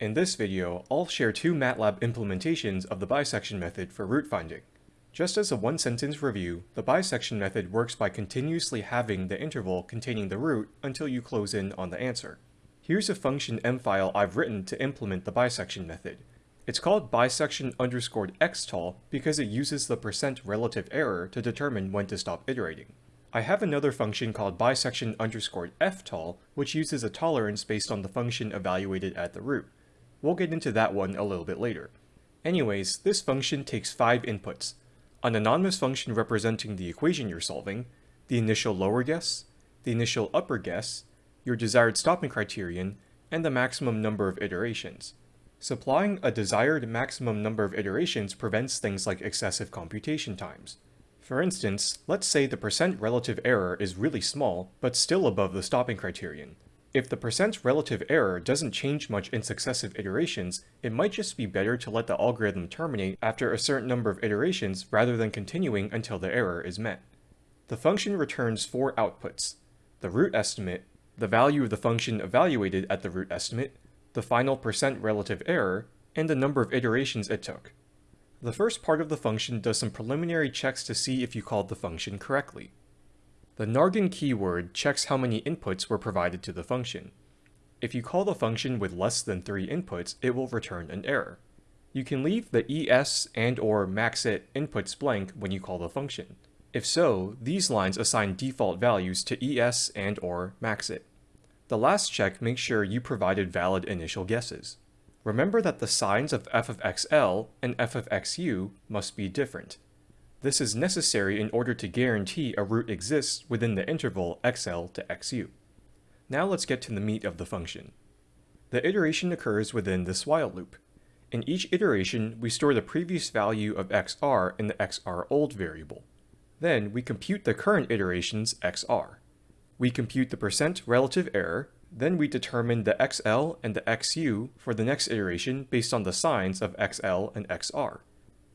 In this video, I'll share two MATLAB implementations of the bisection method for root finding. Just as a one-sentence review, the bisection method works by continuously halving the interval containing the root until you close in on the answer. Here's a function M file I've written to implement the bisection method. It's called bisection underscored xtol because it uses the percent relative error to determine when to stop iterating. I have another function called bisection underscored ftol, which uses a tolerance based on the function evaluated at the root. We'll get into that one a little bit later. Anyways, this function takes five inputs. An anonymous function representing the equation you're solving, the initial lower guess, the initial upper guess, your desired stopping criterion, and the maximum number of iterations. Supplying a desired maximum number of iterations prevents things like excessive computation times. For instance, let's say the percent relative error is really small, but still above the stopping criterion. If the percent relative error doesn't change much in successive iterations, it might just be better to let the algorithm terminate after a certain number of iterations rather than continuing until the error is met. The function returns four outputs, the root estimate, the value of the function evaluated at the root estimate, the final percent relative error, and the number of iterations it took. The first part of the function does some preliminary checks to see if you called the function correctly. The nargin keyword checks how many inputs were provided to the function. If you call the function with less than 3 inputs, it will return an error. You can leave the es and or maxit inputs blank when you call the function. If so, these lines assign default values to es and or maxit. The last check makes sure you provided valid initial guesses. Remember that the signs of f of xl and f of xu must be different. This is necessary in order to guarantee a root exists within the interval xl to xu. Now let's get to the meat of the function. The iteration occurs within this while loop. In each iteration, we store the previous value of xr in the xrold variable. Then we compute the current iteration's xr. We compute the percent relative error, then we determine the xl and the xu for the next iteration based on the signs of xl and xr.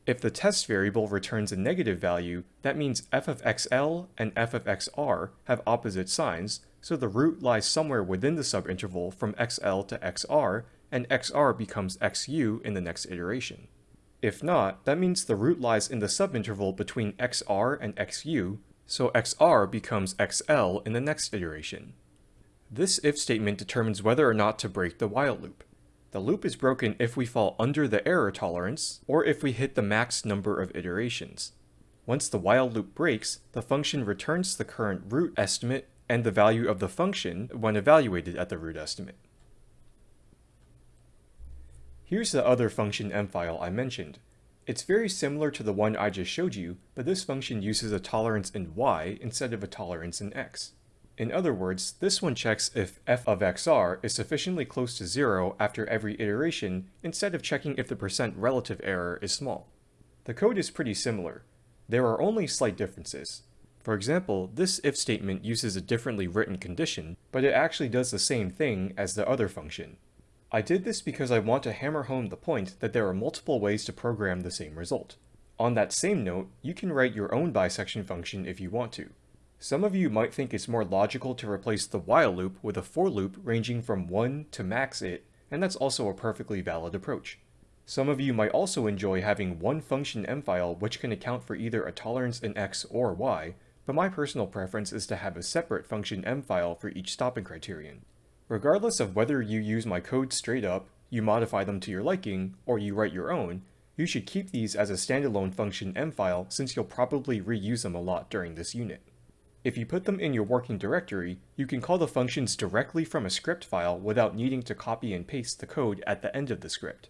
If the test variable returns a negative value, that means f of xl and f of xr have opposite signs, so the root lies somewhere within the subinterval from xl to xr, and xr becomes xu in the next iteration. If not, that means the root lies in the subinterval between xr and xu, so xr becomes xl in the next iteration. This if statement determines whether or not to break the while loop. The loop is broken if we fall under the error tolerance, or if we hit the max number of iterations. Once the while loop breaks, the function returns the current root estimate and the value of the function when evaluated at the root estimate. Here's the other function m file I mentioned. It's very similar to the one I just showed you, but this function uses a tolerance in y instead of a tolerance in x. In other words, this one checks if f of xr is sufficiently close to zero after every iteration instead of checking if the percent relative error is small. The code is pretty similar. There are only slight differences. For example, this if statement uses a differently written condition, but it actually does the same thing as the other function. I did this because I want to hammer home the point that there are multiple ways to program the same result. On that same note, you can write your own bisection function if you want to. Some of you might think it's more logical to replace the while loop with a for loop ranging from 1 to max it, and that's also a perfectly valid approach. Some of you might also enjoy having one function m file which can account for either a tolerance in x or y, but my personal preference is to have a separate function m file for each stopping criterion. Regardless of whether you use my code straight up, you modify them to your liking, or you write your own, you should keep these as a standalone function m file since you'll probably reuse them a lot during this unit. If you put them in your working directory, you can call the functions directly from a script file without needing to copy and paste the code at the end of the script.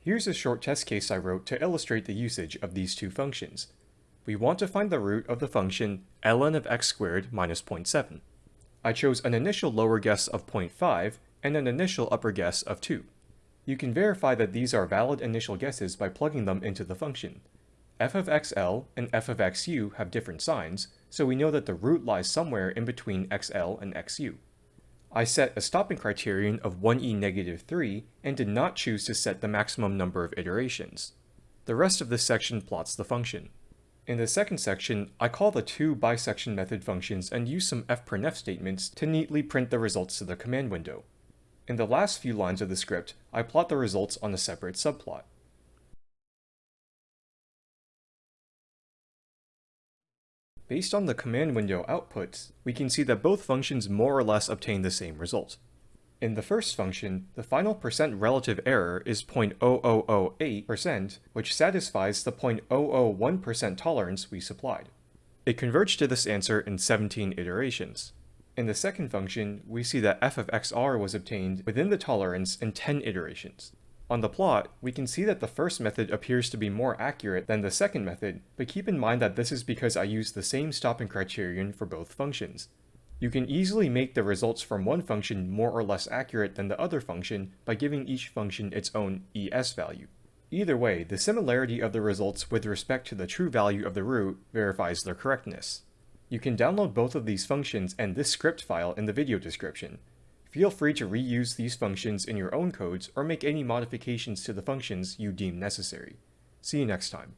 Here's a short test case I wrote to illustrate the usage of these two functions. We want to find the root of the function ln of x squared minus 0.7. I chose an initial lower guess of 0.5 and an initial upper guess of 2. You can verify that these are valid initial guesses by plugging them into the function f of xl and f of xu have different signs, so we know that the root lies somewhere in between xl and xu. I set a stopping criterion of 1e negative 3 and did not choose to set the maximum number of iterations. The rest of this section plots the function. In the second section, I call the two bisection method functions and use some fprintf statements to neatly print the results to the command window. In the last few lines of the script, I plot the results on a separate subplot. Based on the command window outputs, we can see that both functions more or less obtain the same result. In the first function, the final percent relative error is 0.0008%, which satisfies the 0.001% tolerance we supplied. It converged to this answer in 17 iterations. In the second function, we see that f of xr was obtained within the tolerance in 10 iterations. On the plot, we can see that the first method appears to be more accurate than the second method, but keep in mind that this is because I used the same stopping criterion for both functions. You can easily make the results from one function more or less accurate than the other function by giving each function its own ES value. Either way, the similarity of the results with respect to the true value of the root verifies their correctness. You can download both of these functions and this script file in the video description. Feel free to reuse these functions in your own codes or make any modifications to the functions you deem necessary. See you next time.